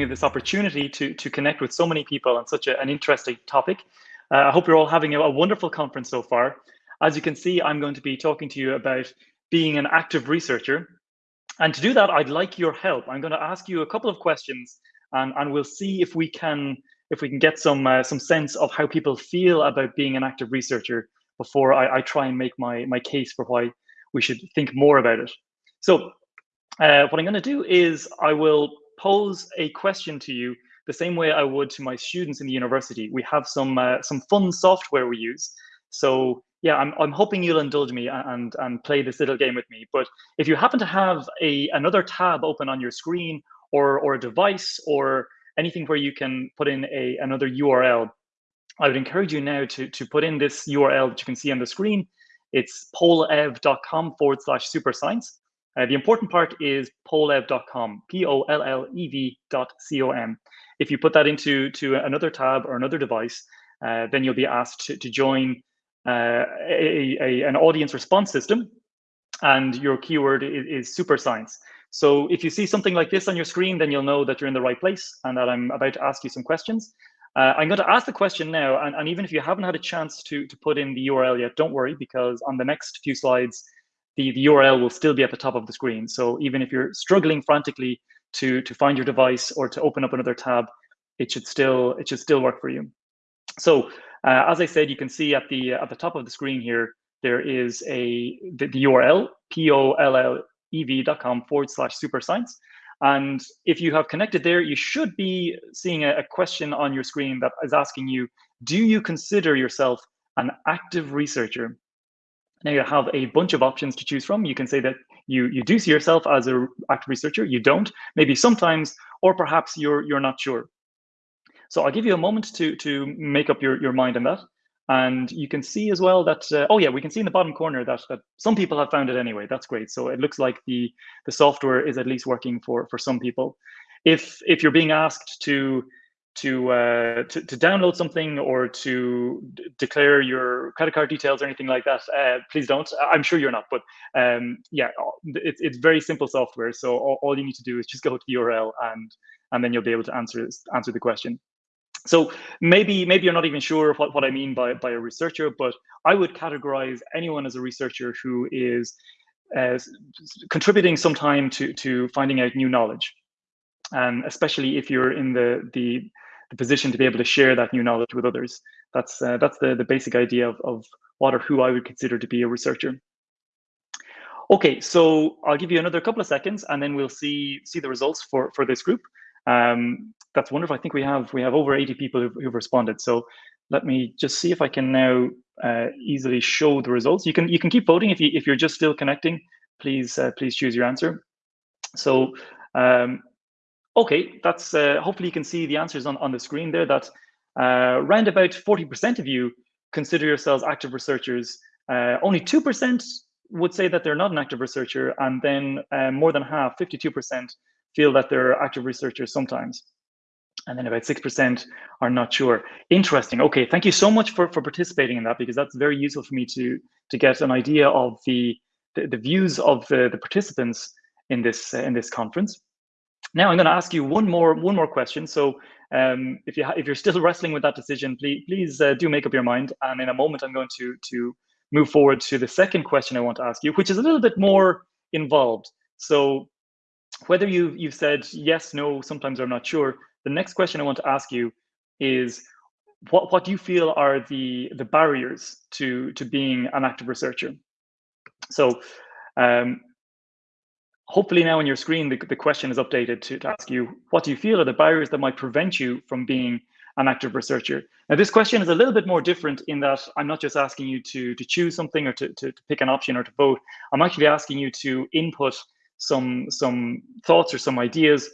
me this opportunity to, to connect with so many people on such a, an interesting topic. Uh, I hope you're all having a, a wonderful conference so far. As you can see, I'm going to be talking to you about being an active researcher. And to do that, I'd like your help. I'm going to ask you a couple of questions and, and we'll see if we can if we can get some uh, some sense of how people feel about being an active researcher before I, I, try and make my my case for why we should think more about it. So uh, what I'm going to do is I will pose a question to you the same way I would to my students in the university. We have some uh, some fun software we use. So yeah, I'm, I'm hoping you'll indulge me and, and play this little game with me. But if you happen to have a another tab open on your screen or, or a device or anything where you can put in a another URL, I would encourage you now to, to put in this URL that you can see on the screen. It's pollev.com forward slash super science. Uh, the important part is pollev.com, P-O-L-L-E-V dot C-O-M. If you put that into to another tab or another device, uh, then you'll be asked to, to join uh, a, a, an audience response system, and your keyword is, is super science. So if you see something like this on your screen, then you'll know that you're in the right place and that I'm about to ask you some questions. Uh, I'm going to ask the question now, and, and, even if you haven't had a chance to, to put in the URL yet, don't worry, because on the next few slides, the, the URL will still be at the top of the screen. So even if you're struggling frantically to, to find your device or to open up another tab, it should still it should still work for you. So uh, as I said, you can see at the at the top of the screen here, there is a the, the URL, pollev.com forward slash super science. And if you have connected there, you should be seeing a, a question on your screen that is asking you, do you consider yourself an active researcher? Now you have a bunch of options to choose from. You can say that you, you do see yourself as an active researcher, you don't, maybe sometimes, or perhaps you're, you're not sure. So I'll give you a moment to, to make up your, your mind on that. And you can see as well that, uh, oh yeah, we can see in the bottom corner that, that some people have found it anyway. That's great. So it looks like the, the software is at least working for, for some people. If, if you're being asked to, to, uh, to, to download something or to declare your credit card details or anything like that, uh, please don't. I'm sure you're not, but um, yeah, it's, it's very simple software. So all, all you need to do is just go to the URL and, and then you'll be able to answer, answer the question. So maybe maybe you're not even sure what, what I mean by, by a researcher, but I would categorize anyone as a researcher who is uh, contributing some time to, to finding out new knowledge. And especially if you're in the, the, the position to be able to share that new knowledge with others. That's, uh, that's the, the basic idea of, of what or who I would consider to be a researcher. Okay, so I'll give you another couple of seconds and then we'll see, see the results for, for this group. Um, that's wonderful. I think we have we have over 80 people who've, who've responded. So let me just see if I can now uh, easily show the results. You can you can keep voting if you if you're just still connecting. Please uh, please choose your answer. So um, okay, that's uh, hopefully you can see the answers on on the screen there. That uh, round about 40% of you consider yourselves active researchers. Uh, only two percent would say that they're not an active researcher, and then uh, more than half, 52%, feel that they're active researchers sometimes. And then about 6% are not sure. Interesting. Okay, thank you so much for, for participating in that because that's very useful for me to, to get an idea of the, the, the views of the, the participants in this, uh, in this conference. Now I'm going to ask you one more one more question. So um, if you if you're still wrestling with that decision, please please uh, do make up your mind. And in a moment, I'm going to to move forward to the second question I want to ask you, which is a little bit more involved. So whether you've, you've said yes, no, sometimes I'm not sure, the next question I want to ask you is what, what do you feel are the, the barriers to, to being an active researcher? So um, hopefully now on your screen, the, the question is updated to, to ask you, what do you feel are the barriers that might prevent you from being an active researcher? Now, this question is a little bit more different in that I'm not just asking you to, to choose something or to, to, to pick an option or to vote. I'm actually asking you to input some some thoughts or some ideas.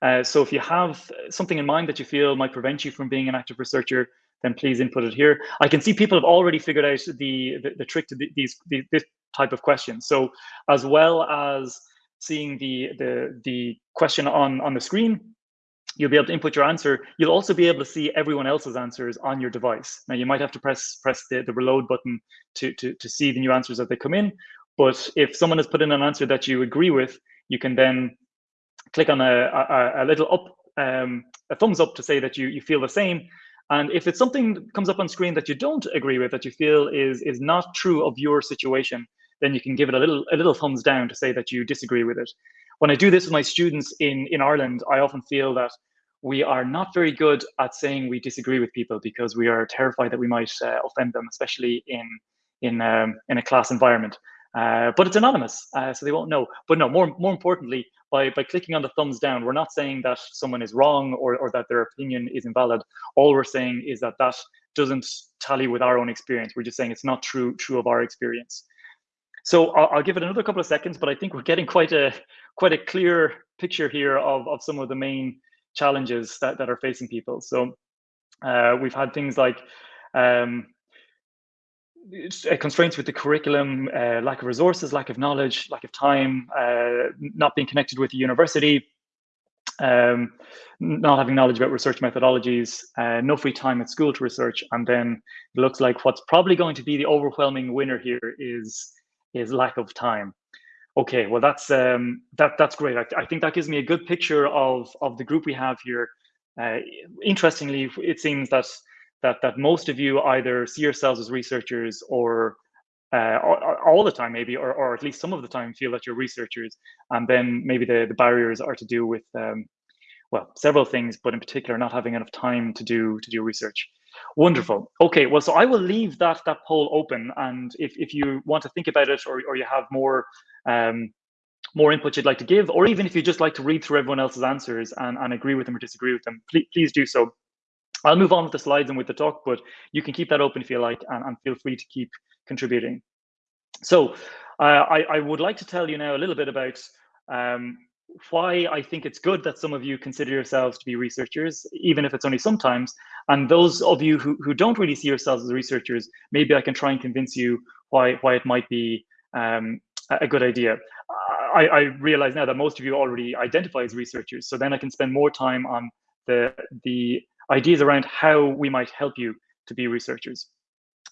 Uh, so if you have something in mind that you feel might prevent you from being an active researcher, then please input it here. I can see people have already figured out the the, the trick to the, these the, this type of questions. So as well as seeing the the the question on on the screen, you'll be able to input your answer. You'll also be able to see everyone else's answers on your device. Now you might have to press press the, the reload button to, to, to see the new answers as they come in, but if someone has put in an answer that you agree with, you can then click on a, a, a little up, um, a thumbs up to say that you, you feel the same. And if it's something that comes up on screen that you don't agree with, that you feel is, is not true of your situation, then you can give it a little, a little thumbs down to say that you disagree with it. When I do this with my students in, in Ireland, I often feel that we are not very good at saying we disagree with people because we are terrified that we might uh, offend them, especially in in um, in a class environment. Uh, but it's anonymous, uh, so they won't know. But no, more more importantly, by by clicking on the thumbs down, we're not saying that someone is wrong or or that their opinion is invalid. All we're saying is that that doesn't tally with our own experience. We're just saying it's not true true of our experience. So I'll, I'll give it another couple of seconds, but I think we're getting quite a quite a clear picture here of of some of the main challenges that that are facing people. So uh, we've had things like um, uh, constraints with the curriculum, uh, lack of resources, lack of knowledge, lack of time, uh, not being connected with the university, um, not having knowledge about research methodologies, uh, no free time at school to research, and then it looks like what's probably going to be the overwhelming winner here is is lack of time. Okay, well that's um, that that's great. I, I, think that gives me a good picture of of the group we have here. Uh, interestingly, it seems that that that most of you either see yourselves as researchers or uh, all the time maybe or, or at least some of the time feel that you're researchers and then maybe the, the barriers are to do with um, well several things but in particular not having enough time to do to do research wonderful okay well so i will leave that that poll open and if, if you want to think about it or, or you have more um, more input you'd like to give or even if you just like to read through everyone else's answers and, and agree with them or disagree with them please, please do so I'll move on with the slides and with the talk, but you can keep that open if you like, and, and feel free to keep contributing. So uh, I, I, would like to tell you now a little bit about um, why I think it's good that some of you consider yourselves to be researchers, even if it's only sometimes. And those of you who, who don't really see yourselves as researchers, maybe I can try and convince you why, why it might be um, a good idea. I, I realize now that most of you already identify as researchers, so then I can spend more time on the, the ideas around how we might help you to be researchers.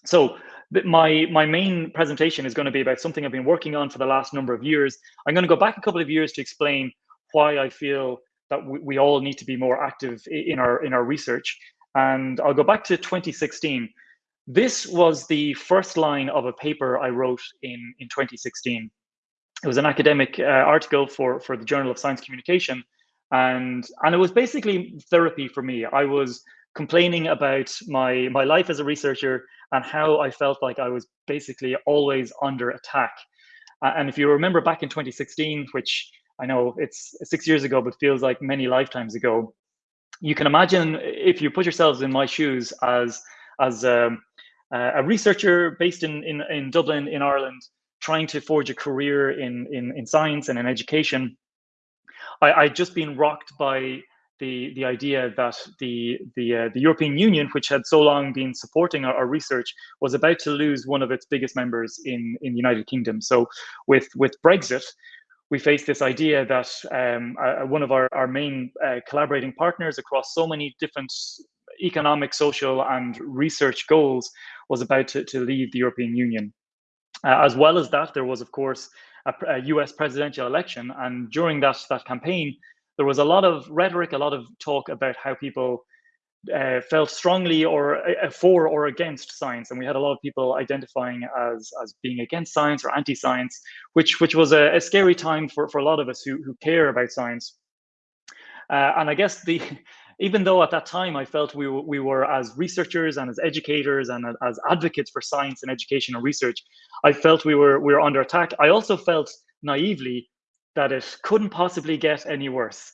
So my, my main presentation is going to be about something I've been working on for the last number of years. I'm going to go back a couple of years to explain why I feel that we, we all need to be more active in our, in our research. And I'll go back to 2016. This was the first line of a paper I wrote in, in 2016. It was an academic uh, article for, for the Journal of Science Communication and and it was basically therapy for me. I was complaining about my my life as a researcher and how I felt like I was basically always under attack. Uh, and if you remember back in 2016, which I know it's six years ago, but feels like many lifetimes ago, you can imagine if you put yourselves in my shoes as as um, a researcher based in, in in Dublin in Ireland, trying to forge a career in in in science and in education I, I'd just been rocked by the the idea that the the uh, the European Union, which had so long been supporting our, our, research, was about to lose one of its biggest members in in the United Kingdom. So with with Brexit, we faced this idea that um, uh, one of our our main uh, collaborating partners across so many different economic, social, and research goals was about to, to leave the European Union. Uh, as well as that, there was of course a, a US presidential election. And during that, that campaign, there was a lot of rhetoric, a lot of talk about how people uh, felt strongly or uh, for or against science, and we had a lot of people identifying as as being against science or anti-science, which which was a, a, scary time for for a lot of us who who care about science. Uh, and I guess the even though at that time I felt we, we were as researchers and as educators and as advocates for science and education and research, I felt we were we were under attack. I also felt naively that it couldn't possibly get any worse.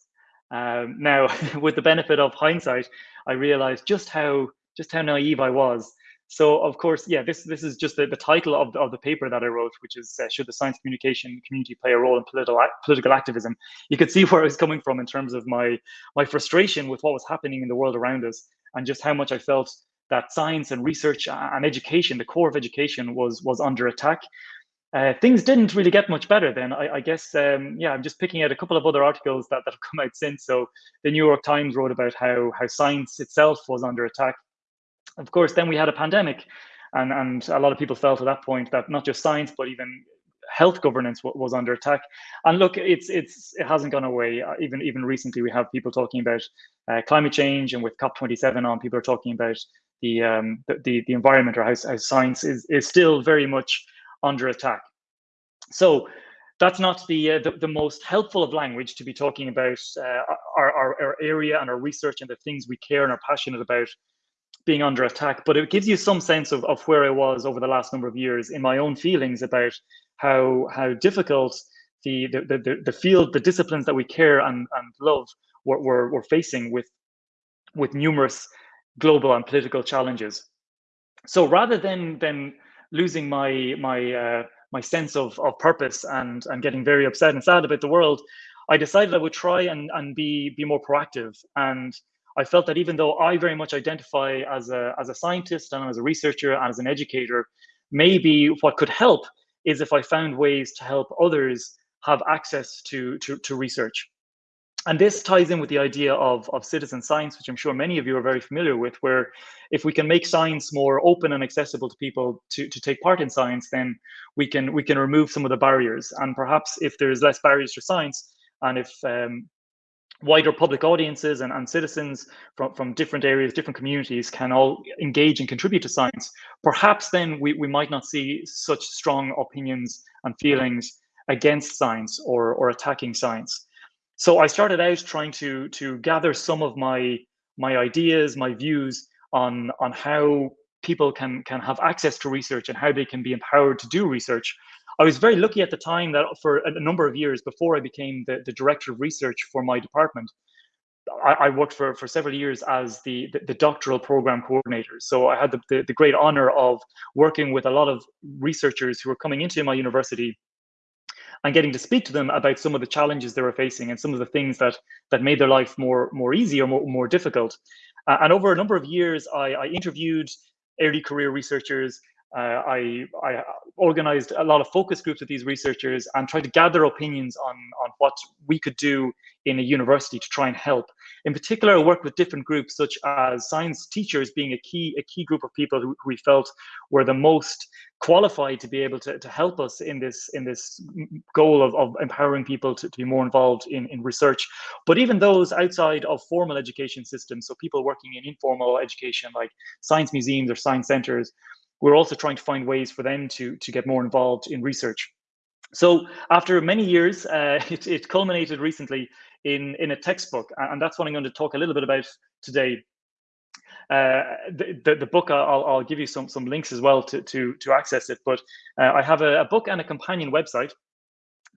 Um, now, with the benefit of hindsight, I realized just how just how naive I was so of course, yeah, this this is just the, the title of the, of the paper that I wrote, which is uh, should the science communication community play a role in political political activism? You could see where I was coming from in terms of my my frustration with what was happening in the world around us, and just how much I felt that science and research and education, the core of education, was was under attack. Uh, things didn't really get much better then. I, I guess, um, yeah, I'm just picking out a couple of other articles that, that have come out since. So the New York Times wrote about how how science itself was under attack of course, then we had a pandemic, and, and a lot of people felt at that point that not just science, but even health governance was under attack. And look, it's it's it hasn't gone away. Uh, even even recently, we have people talking about uh, climate change, and with COP27 on, people are talking about the um, the, the environment or how, how science is is still very much under attack. So that's not the, uh, the, the most helpful of language to be talking about uh, our, our, our area and our research and the things we care and are passionate about being under attack. But it gives you some sense of, of where I was over the last number of years in my own feelings about how how difficult the the, the, the field, the disciplines that we care and, and love were, were, were facing with with numerous global and political challenges. So rather than than losing my my uh, my sense of, of purpose and and getting very upset and sad about the world, I decided I would try and, and be be more proactive. And I felt that even though I very much identify as a as a scientist and as a researcher and as an educator, maybe what could help is if I found ways to help others have access to to, to research and this ties in with the idea of, of citizen science, which I'm sure many of you are very familiar with, where if we can make science more open and accessible to people to, to take part in science, then we can we can remove some of the barriers. And perhaps if there's less barriers to science, and if um, wider public audiences and, and citizens from, from different areas, different communities can all engage and contribute to science, perhaps then we, we might not see such strong opinions and feelings against science or, or attacking science. So I started out trying to to gather some of my my ideas, my views on on how people can can have access to research and how they can be empowered to do research. I was very lucky at the time that for a number of years before I became the, the director of research for my department, I, I worked for, for several years as the, the, the, doctoral program coordinator. So I had the, the, the great honor of working with a lot of researchers who were coming into my university and getting to speak to them about some of the challenges they were facing and some of the things that that made their life more more easy or more, more difficult. Uh, and over a number of years, I, I interviewed early career researchers. Uh, I, I organized a lot of focus groups with these researchers and tried to gather opinions on, on what we could do in a university to try and help. In particular, I worked with different groups such as science teachers being a key, a key group of people who, who we felt were the most qualified to be able to, to help us in this in this goal of, of empowering people to, to be more involved in, in research. But even those outside of formal education systems, so people working in informal education like science museums or science centers, we're also trying to find ways for them to, to get more involved in research. So after many years, uh, it, it culminated recently in, in a textbook, and that's what I'm going to talk a little bit about today. Uh, the, the, the, book, I'll, I'll give you some, some links as well to, to, to access it, but uh, I have a, a, book and a companion website.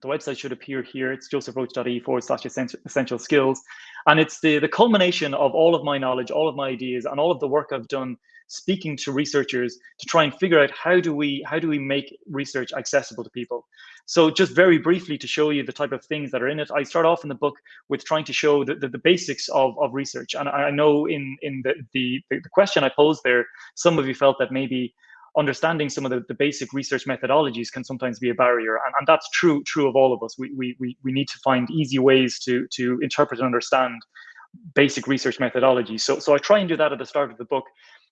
The website should appear here. It's josephroche.e forward slash essential skills. And it's the, the culmination of all of my knowledge, all of my ideas, and all of the work I've done speaking to researchers to try and figure out how do we how do we make research accessible to people. So just very briefly to show you the type of things that are in it i start off in the book with trying to show the, the, the basics of, of research. And i know in in the, the the question i posed there some of you felt that maybe understanding some of the, the basic research methodologies can sometimes be a barrier. And, and that's true true of all of us. We, we we need to find easy ways to to interpret and understand basic research methodology so so i try and do that at the start of the book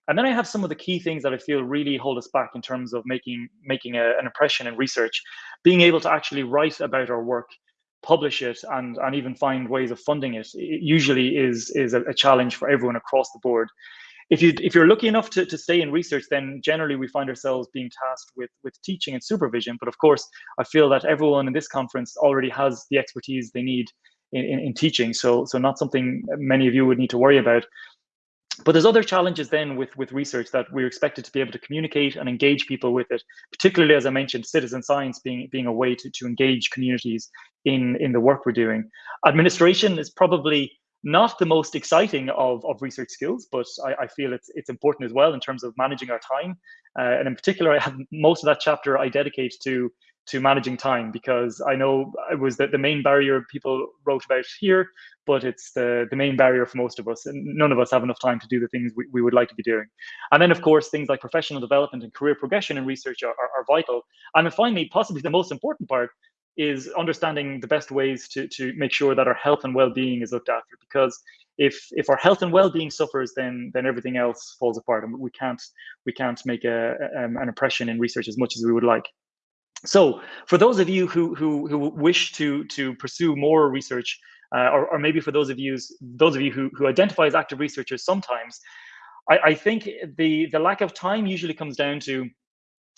and then I have some of the key things that I feel really hold us back in terms of making making a, an impression in research, being able to actually write about our work, publish it, and and even find ways of funding it. it usually is is a, a challenge for everyone across the board. If you if you're lucky enough to, to stay in research, then generally we find ourselves being tasked with with teaching and supervision. But of course, I feel that everyone in this conference already has the expertise they need in, in, in teaching. So so not something many of you would need to worry about. But there's other challenges then with, with research that we're expected to be able to communicate and engage people with it, particularly as I mentioned, citizen science being, being a way to, to engage communities in, in the work we're doing. Administration is probably not the most exciting of, of research skills, but I, I feel it's it's important as well in terms of managing our time. Uh, and in particular, I have most of that chapter I dedicate to to managing time because I know it was the, the main barrier people wrote about here, but it's the, the main barrier for most of us. And none of us have enough time to do the things we, we would like to be doing. And then, of course, things like professional development and career progression in research are, are, are vital. And then finally, possibly the most important part is understanding the best ways to, to make sure that our health and well-being is looked after because if if our health and well-being suffers then then everything else falls apart and we can't we can't make a, a, um, an impression in research as much as we would like So for those of you who, who, who wish to, to pursue more research, uh, or, or, maybe for those of you, those of you who, who identify as active researchers sometimes, I, I think the, the lack of time usually comes down to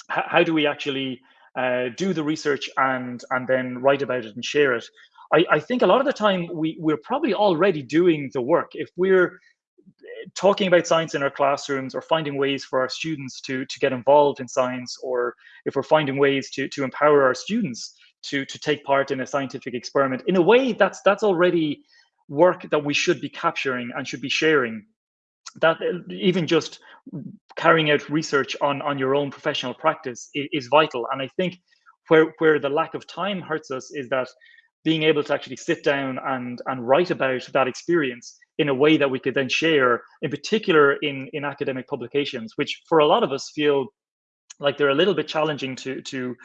how do we actually uh, do the research and and then write about it and share it. I, I think a lot of the time we we're probably already doing the work. If we're talking about science in our classrooms or finding ways for our students to to get involved in science or if we're finding ways to to empower our students to to take part in a scientific experiment. In a way that's that's already work that we should be capturing and should be sharing. That even just carrying out research on on your own professional practice is, is, vital. And i think where where the lack of time hurts us is that being able to actually sit down and and write about that experience in a way that we could then share in particular in in academic publications which for a lot of us feel like they're a little bit challenging to to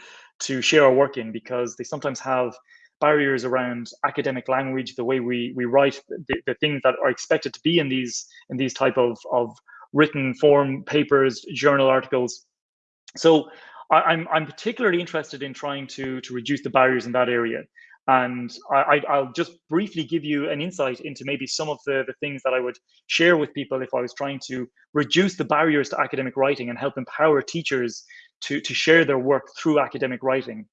to share our work in because they sometimes have barriers around academic language, the way we we write, the, the things that are expected to be in these in these type of of written form papers, journal articles. So I, I'm I'm particularly interested in trying to to reduce the barriers in that area. And I, I'll just briefly give you an insight into maybe some of the, the things that I would share with people if I was trying to reduce the barriers to academic writing and help empower teachers to, to share their work through academic writing.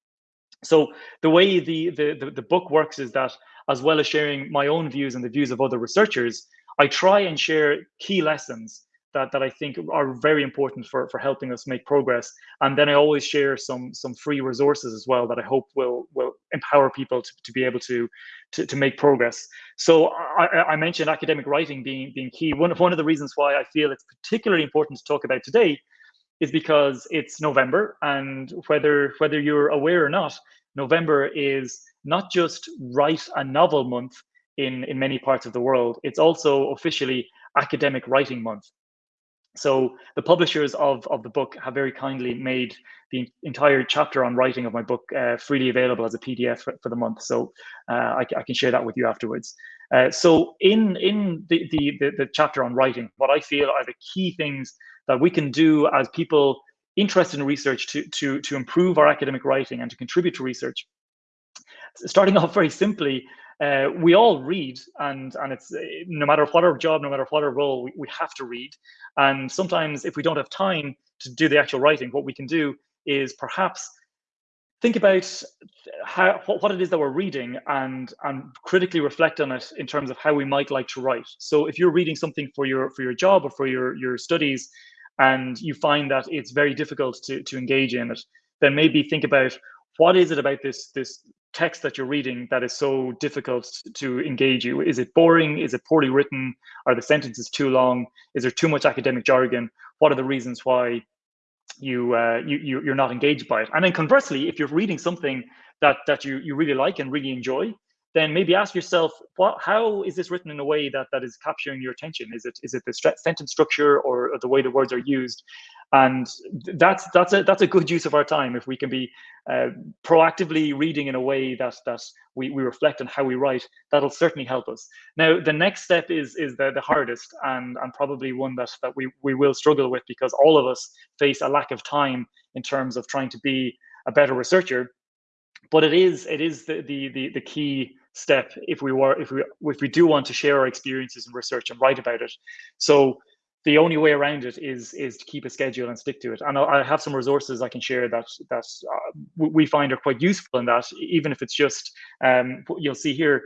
So the way the, the, the, the book works is that as well as sharing my own views and the views of other researchers, I try and share key lessons that, that I think are very important for, for helping us make progress. And then I always share some some free resources as well that I hope will will empower people to, to be able to, to, to make progress. So I, I mentioned academic writing being being key. One, of one of the reasons why I feel it's particularly important to talk about today is because it's November, and whether whether you're aware or not, November is not just write a novel month in in many parts of the world. It's also officially academic writing month. So the publishers of, of the book have very kindly made the entire chapter on writing of my book uh, freely available as a PDF for, for the month. So uh, I, I, can share that with you afterwards. Uh, so in in the, the, the the chapter on writing, what I feel are the key things that we can do as people interested in research to, to, to improve our academic writing and to contribute to research. Starting off very simply, uh, we all read and and it's no matter what our job no matter what our role we, we have to read. And sometimes if we don't have time to do the actual writing what we can do is perhaps think about how what it is that we're reading and and critically reflect on it in terms of how we might like to write. So if you're reading something for your for your job or for your your studies and you find that it's very difficult to, to engage in it, then maybe think about what is it about this this text that you're reading that is so difficult to engage you? Is it boring? Is it poorly written? Are the sentences too long? Is there too much academic jargon? What are the reasons why you uh, you you're not engaged by it? And then conversely, if you're reading something that that you you really like and really enjoy, then maybe ask yourself, what, how is this written in a way that, that is capturing your attention? Is it is it the sentence structure or, or, the way the words are used? And that's that's a that's a good use of our time if we can be uh, proactively reading in a way that that we, we reflect on how we write. That'll certainly help us. Now, the next step is is the, the hardest and and probably one that that we we will struggle with because all of us face a lack of time in terms of trying to be a better researcher but it is it is the the the, the key step if we were if we if we do want to share our experiences and research and write about it. So the only way around it is is to keep a schedule and stick to it. And i have some resources i can share that that uh, we find are quite useful in that even if it's just um, you'll see here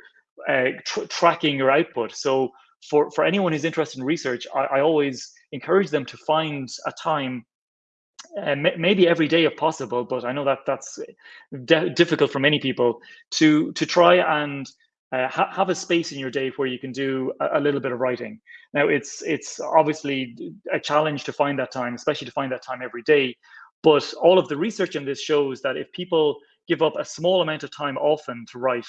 uh, tr tracking your output. So for for anyone who's interested in research I, I always encourage them to find a time uh, maybe every day if possible, but I know that that's difficult for many people to to try and uh, ha have a space in your day where you can do a, a, little bit of writing. Now, it's it's obviously a challenge to find that time, especially to find that time every day. But all of the research in this shows that if people give up a small amount of time often to write,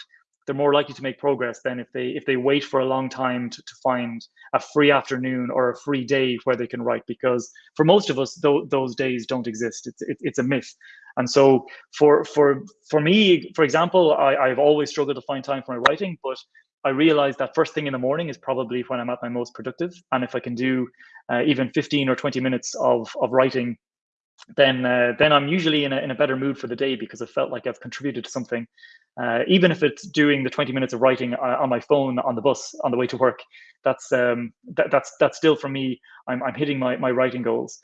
they're more likely to make progress than if they if they wait for a long time to, to find a free afternoon or a free day where they can write because for most of us th- those days don't exist. It's it, it's a myth. And so for for for me for example I, i've always struggled to find time for my writing but i realize that first thing in the morning is probably when i'm at my most productive. And if i can do uh, even 15 or 20 minutes of of writing then uh, then I'm usually in a, in a better mood for the day because I felt like I've contributed to something. Uh, even if it's doing the 20 minutes of writing uh, on my phone on the bus on the way to work, that's um, that, that's that's still for me. I'm I'm hitting my my writing goals.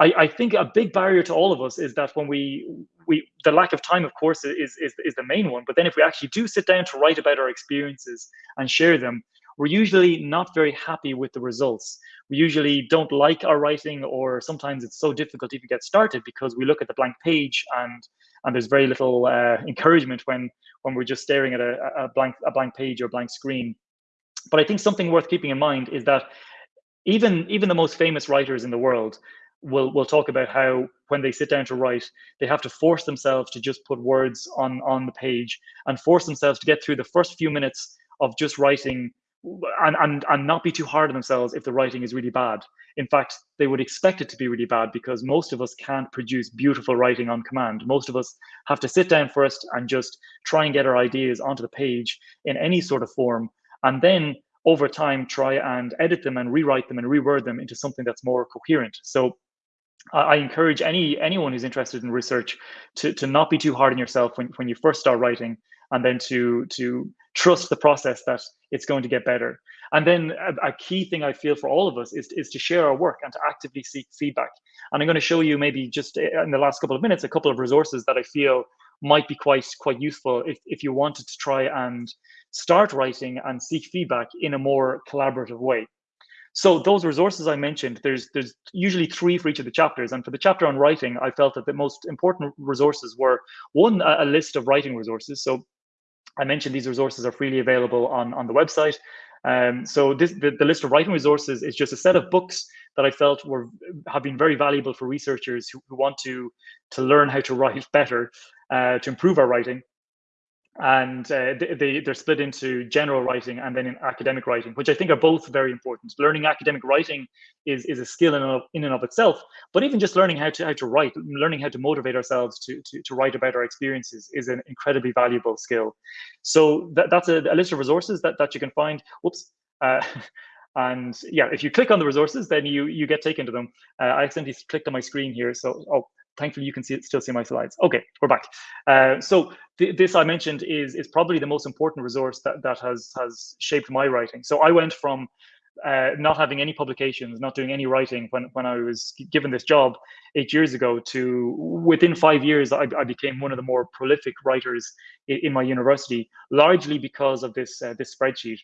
I, I think a big barrier to all of us is that when we we the lack of time, of course, is is is the main one. But then if we actually do sit down to write about our experiences and share them, we're usually not very happy with the results. We usually don't like our writing, or sometimes it's so difficult to even get started because we look at the blank page and and there's very little uh, encouragement when when we're just staring at a, a blank a blank page or blank screen. But I think something worth keeping in mind is that even even the most famous writers in the world will will talk about how when they sit down to write, they have to force themselves to just put words on on the page and force themselves to get through the first few minutes of just writing and, and, and not be too hard on themselves if the writing is really bad. In fact, they would expect it to be really bad because most of us can't produce beautiful writing on command. Most of us have to sit down first and just try and get our ideas onto the page in any sort of form. And then over time, try and edit them and rewrite them and reword them into something that's more coherent. So I encourage any anyone who's interested in research to, to not be too hard on yourself when, when you first start writing and then to to trust the process that it's going to get better. And then a, a, key thing I feel for all of us is, is to share our work and to actively seek feedback. And I'm going to show you maybe just eh, in the last couple of minutes a couple of resources that I feel might be quite quite useful if, if you wanted to try and start writing and seek feedback in a more collaborative way. So those resources I mentioned, there's there's usually three for each of the chapters. And for the chapter on writing, I felt that the most important resources were one, a, a list of writing resources. So I mentioned these resources are freely available on, on the website. Um, so this, the, the list of writing resources is just a set of books that I felt were have been very valuable for researchers who, who want to to learn how to write better, uh, to improve our writing and uh, they, they're split into general writing and then in academic writing, which I think are both very important. Learning academic writing is, is a skill in, of, in and of itself, but even just learning how to, how to write, learning how to motivate ourselves to, to, to write about our experiences is an incredibly valuable skill. So that, that's a, a list of resources that, that you can find. Whoops. Uh, and yeah, if you click on the resources, then you you get taken to them. Uh, I accidentally clicked on my screen here, so oh, thankfully you can see still see my slides. Okay, we're back. Uh, so th this I mentioned is is probably the most important resource that that has has shaped my writing. So I went from uh, not having any publications, not doing any writing when when I was given this job eight years ago to within five years I, I became one of the more prolific writers in, in my university, largely because of this uh, this spreadsheet.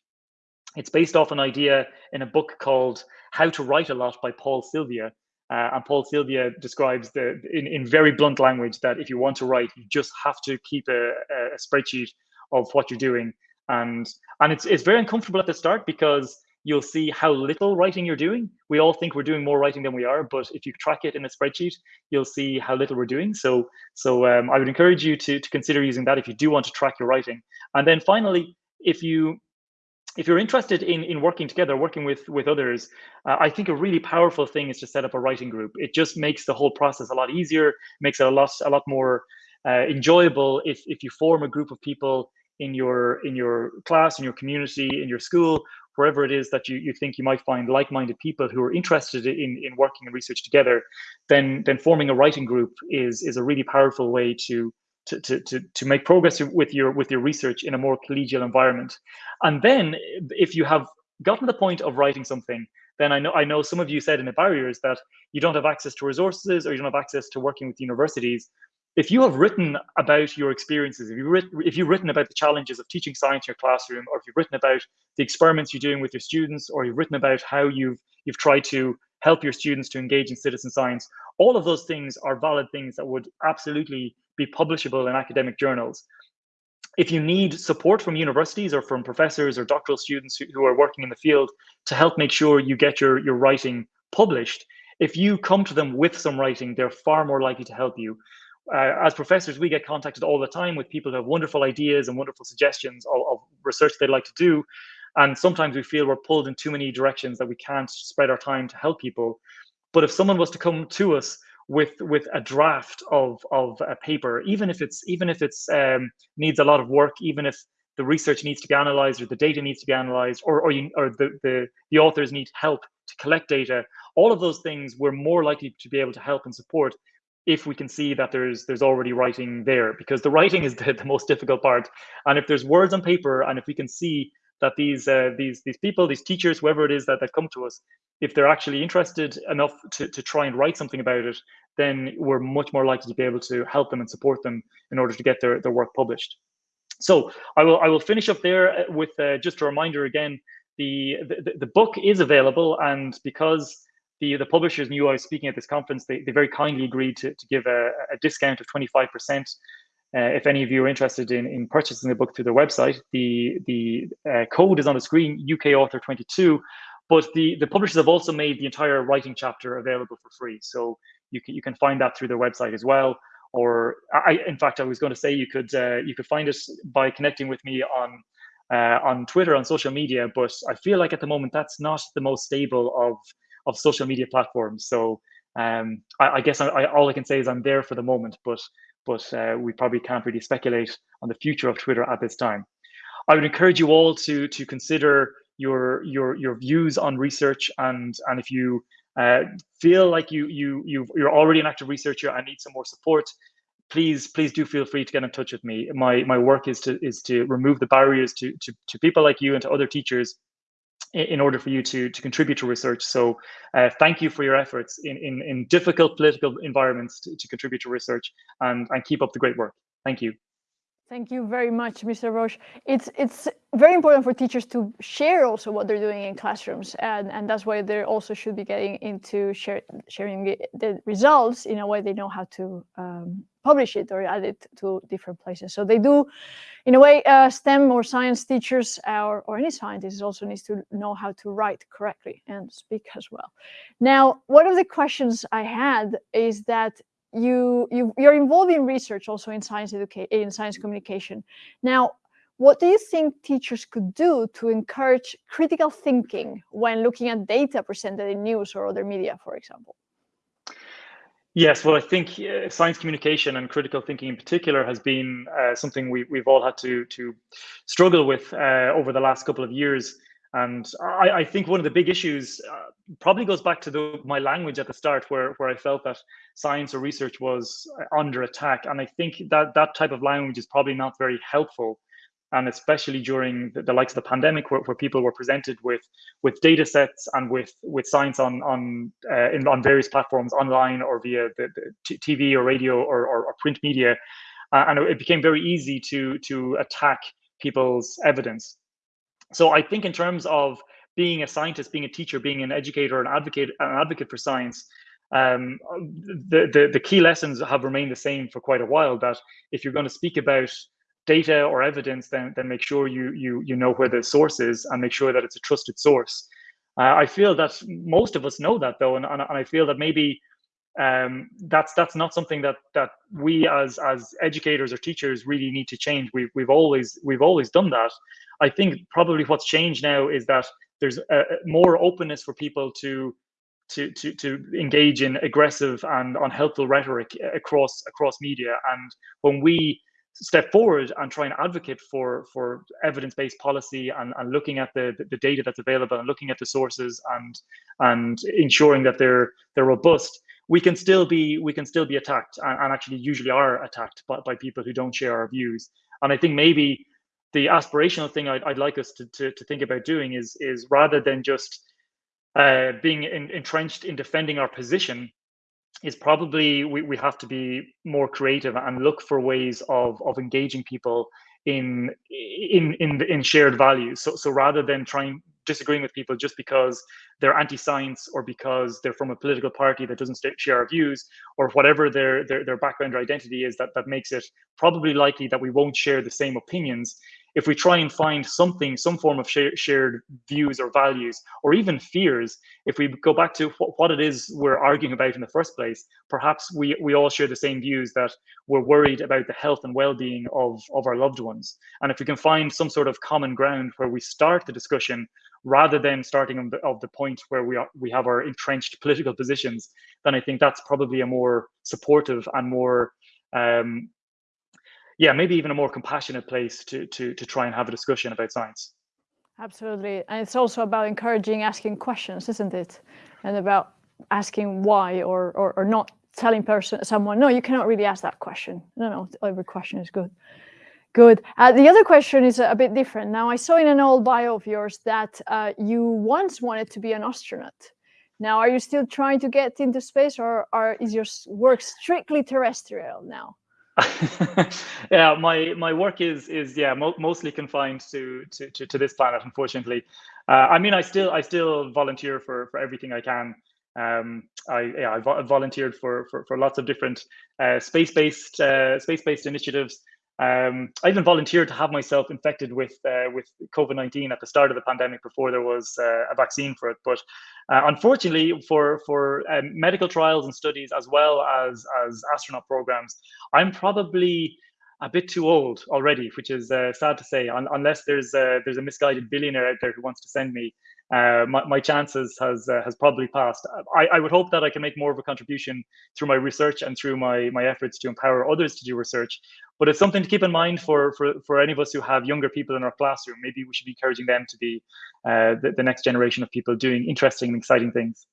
It's based off an idea in a book called How to Write a Lot by Paul Silvia, uh, and Paul Silvia describes the in, in very blunt language that if you want to write, you just have to keep a, a spreadsheet of what you're doing. And and it's it's very uncomfortable at the start because you'll see how little writing you're doing. We all think we're doing more writing than we are, but if you track it in a spreadsheet, you'll see how little we're doing. So so um, I would encourage you to to consider using that if you do want to track your writing. And then finally, if you if you're interested in, in working together, working with, with others, uh, I think a really powerful thing is to set up a writing group. It just makes the whole process a lot easier, makes it a lot a lot more uh, enjoyable if, if you form a group of people in your in your class, in your community, in your school, wherever it is that you, you think you might find like-minded people who are interested in, in working and research together, then then forming a writing group is is a really powerful way to to, to, to, to make progress with your with your research in a more collegial environment. And then if you have gotten the point of writing something, then I know I know some of you said in the barriers that you don't have access to resources or you don't have access to working with universities. If you have written about your experiences, if you've written, if you've written about the challenges of teaching science in your classroom, or if you've written about the experiments you're doing with your students, or you've written about how you've you've tried to help your students to engage in citizen science, all of those things are valid things that would absolutely be publishable in academic journals. If you need support from universities or from professors or doctoral students who, who are working in the field to help make sure you get your, your writing published, if you come to them with some writing, they're far more likely to help you. Uh, as professors, we get contacted all the time with people who have wonderful ideas and wonderful suggestions of, of, research they'd like to do. And sometimes we feel we're pulled in too many directions that we can't spread our time to help people. But if someone was to come to us with with a draft of of a paper, even if it's even if it's um, needs a lot of work, even if the research needs to be analyzed or the data needs to be analyzed, or or, you, or the, the the authors need help to collect data. All of those things we're more likely to be able to help and support if we can see that there's there's already writing there because the writing is the, the most difficult part and if there's words on paper and if we can see that these uh, these these people these teachers whoever it is that, that come to us if they're actually interested enough to, to try and write something about it then we're much more likely to be able to help them and support them in order to get their, their work published so i will i will finish up there uh, with uh, just a reminder again the, the the book is available and because the, the publishers knew I was speaking at this conference. They, they very kindly agreed to, to give a, a discount of 25%. Uh, if any of you are interested in, in purchasing the book through their website, the, the uh, code is on the screen, UK Author 22. But the, the publishers have also made the entire writing chapter available for free. So you can, you can find that through their website as well. Or I, in fact, I was going to say you could uh, you could find it by connecting with me on uh, on Twitter, on social media. But I feel like at the moment that's not the most stable of of social media platforms. So um, I, I, guess I, I, all I can say is I'm there for the moment, but but uh, we probably can't really speculate on the future of Twitter at this time. I would encourage you all to to consider your your your views on research and and if you uh, feel like you you you you're already an active researcher and need some more support, please please do feel free to get in touch with me. My my work is to is to remove the barriers to to, to people like you and to other teachers in order for you to, to contribute to research. So uh, thank you for your efforts in, in, in difficult political environments to, to contribute to research and, and keep up the great work. Thank you. Thank you very much, Mr. Roche. It's it's very important for teachers to share also what they're doing in classrooms, and, and that's why they also should be getting into share, sharing the results in a way they know how to um, publish it or add it to different places. So they do, in a way, uh, STEM or science teachers or, or any scientist also needs to know how to write correctly and speak as well. Now, one of the questions I had is that you, you you're involved in research also in science education in science communication. Now, what do you think teachers could do to encourage critical thinking when looking at data presented in news or other media, for example? Yes, well, I think uh, science communication and critical thinking in particular has been uh, something we, we've all had to to struggle with uh, over the last couple of years. And I, I think one of the big issues uh, probably goes back to the, my language at the start, where, where I felt that science or research was uh, under attack. And I think that that type of language is probably not very helpful. And especially during the, the likes of the pandemic, where, where people were presented with with data sets and with with science on on uh, in, on various platforms, online or via the, the TV or radio or, or, or print media, uh, and it became very easy to to attack people's evidence so I think in terms of being a scientist, being a teacher, being an educator, an advocate, an advocate for science, um, the, the the key lessons have remained the same for quite a while. That if you're going to speak about data or evidence, then then make sure you you you know where the source is and make sure that it's a trusted source. Uh, I feel that most of us know that though, and, and, and I feel that maybe um, that's that's not something that that we as as educators or teachers really need to change. We've we've always we've always done that. I think probably what's changed now is that there's a, more openness for people to to to to engage in aggressive and unhelpful rhetoric across across media. And when we step forward and try and advocate for for evidence-based policy and, and looking at the, the data that's available and looking at the sources and and ensuring that they're they're robust we can still be we can still be attacked and, and actually usually are attacked by, by people who don't share our views. And i think maybe the aspirational thing I'd, I'd like us to, to, to think about doing is is rather than just uh, being in, entrenched in defending our position is probably we, we have to be more creative and look for ways of of engaging people in in in in shared values. So so rather than trying disagreeing with people just because they're anti-science or because they're from a political party that doesn't share our views or whatever their, their, their background or identity is that, that makes it probably likely that we won't share the same opinions if we try and find something, some form of shared views or values, or even fears, if we go back to wh what it is we're arguing about in the first place, perhaps we, we all share the same views that we're worried about the health and well-being of, of our loved ones. And if we can find some sort of common ground where we start the discussion rather than starting of the, of the point where we are, we have our entrenched political positions, then I think that's probably a more supportive and more um, yeah, maybe even a more compassionate place to to to try and have a discussion about science. Absolutely, and it's also about encouraging asking questions, isn't it? And about asking why or or, or not telling person someone, no, you cannot really ask that question. No, no, every question is good. Good. Uh, the other question is a, bit different. Now, I saw in an old bio of yours that uh, you once wanted to be an astronaut. Now, are you still trying to get into space, or, or is your work strictly terrestrial now? yeah, my my work is is yeah mo mostly confined to, to to to this planet. Unfortunately, uh, I mean, I still I still volunteer for for everything I can. Um, I yeah, I, vo volunteered for, for for lots of different uh, space based uh, space based initiatives. Um, I even volunteered to have myself infected with uh, with COVID nineteen at the start of the pandemic before there was uh, a vaccine for it. But uh, unfortunately, for for um, medical trials and studies as well as as astronaut programs, I'm probably a bit too old already, which is uh, sad to say. Un unless there's a, there's a misguided billionaire out there who wants to send me uh, my, my chances has uh, has probably passed. I, I would hope that I can make more of a contribution through my research and through my my efforts to empower others to do research. But it's something to keep in mind for for for any of us who have younger people in our classroom. Maybe we should be encouraging them to be uh, the, the next generation of people doing interesting and exciting things.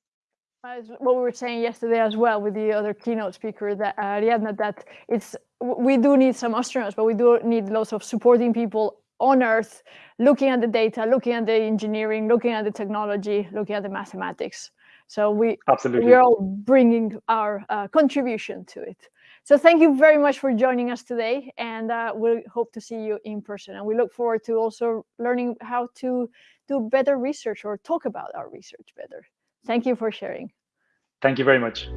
As what we were saying yesterday as well with the other keynote speaker, that uh, Ariadna, that it's we do need some astronauts, but we do need lots of supporting people on Earth, looking at the data, looking at the engineering, looking at the technology, looking at the mathematics. So we absolutely we're all bringing our uh, contribution to it. So thank you very much for joining us today, and uh, we hope to see you in person. And we look forward to also learning how to do better research or talk about our research better. Thank you for sharing. Thank you very much.